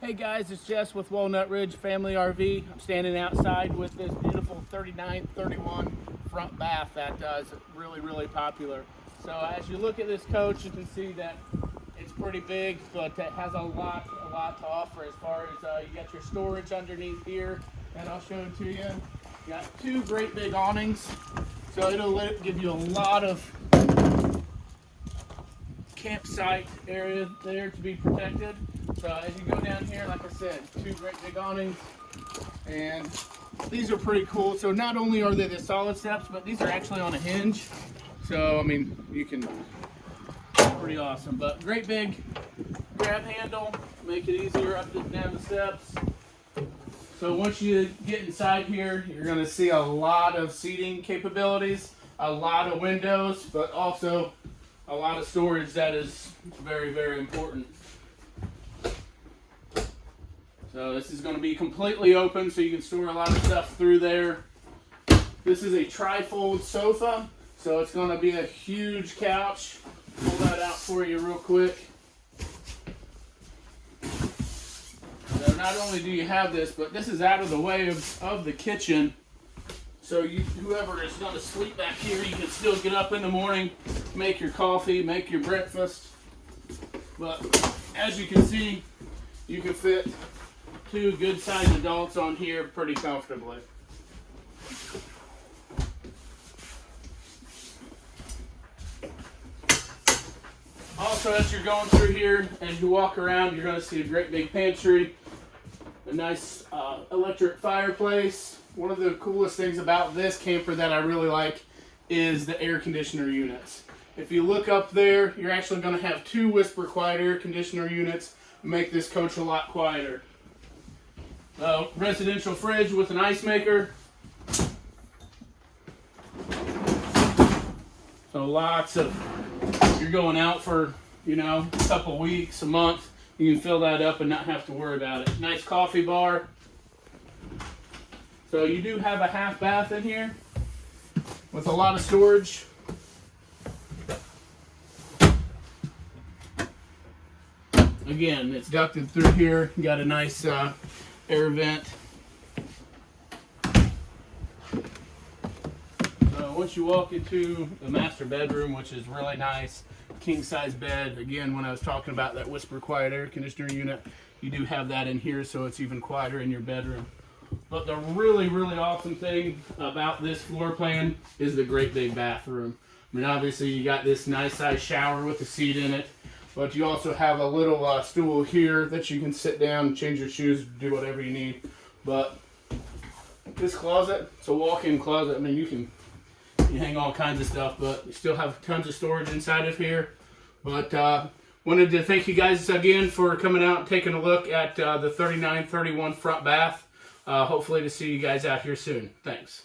Hey guys, it's Jess with Walnut Ridge Family RV. I'm standing outside with this beautiful 3931 front bath that uh, is really, really popular. So as you look at this coach, you can see that it's pretty big, but it has a lot, a lot to offer as far as uh, you got your storage underneath here, and I'll show it to you. You got two great big awnings, so it'll give you a lot of campsite area there to be protected. So as you go down here, like I said, two great big awnings, and these are pretty cool. So not only are they the solid steps, but these are actually on a hinge. So I mean, you can pretty awesome. But great big grab handle, make it easier up and down the steps. So once you get inside here, you're to see a lot of seating capabilities, a lot of windows, but also a lot of storage that is very, very important. So this is going to be completely open so you can store a lot of stuff through there. This is a tri-fold sofa, so it's going to be a huge couch. Pull that out for you real quick. So not only do you have this, but this is out of the way of, of the kitchen. So you, whoever is going to sleep back here, you can still get up in the morning, make your coffee, make your breakfast. But as you can see, you can fit two good sized adults on here pretty comfortably. Also, as you're going through here, and you walk around, you're going to see a great big pantry, a nice uh, electric fireplace. One of the coolest things about this camper that I really like is the air conditioner units. If you look up there, you're actually going to have two Whisper Quiet air conditioner units, make this coach a lot quieter. Uh, residential fridge with an ice maker. So lots of, you're going out for, you know, a couple weeks, a month, you can fill that up and not have to worry about it. Nice coffee bar. So you do have a half bath in here with a lot of storage. Again, it's ducted through here. You got a nice uh, air vent. So once you walk into the master bedroom, which is really nice, king size bed. Again, when I was talking about that Whisper Quiet air conditioner unit, you do have that in here so it's even quieter in your bedroom. But the really, really awesome thing about this floor plan is the great big bathroom. I mean, obviously you got this nice size shower with a seat in it, but you also have a little uh, stool here that you can sit down, change your shoes, do whatever you need. But this closet, it's a walk-in closet. I mean, you can you hang all kinds of stuff, but you still have tons of storage inside of here. But uh, wanted to thank you guys again for coming out and taking a look at uh, the 3931 front bath. Uh, hopefully to see you guys out here soon. Thanks.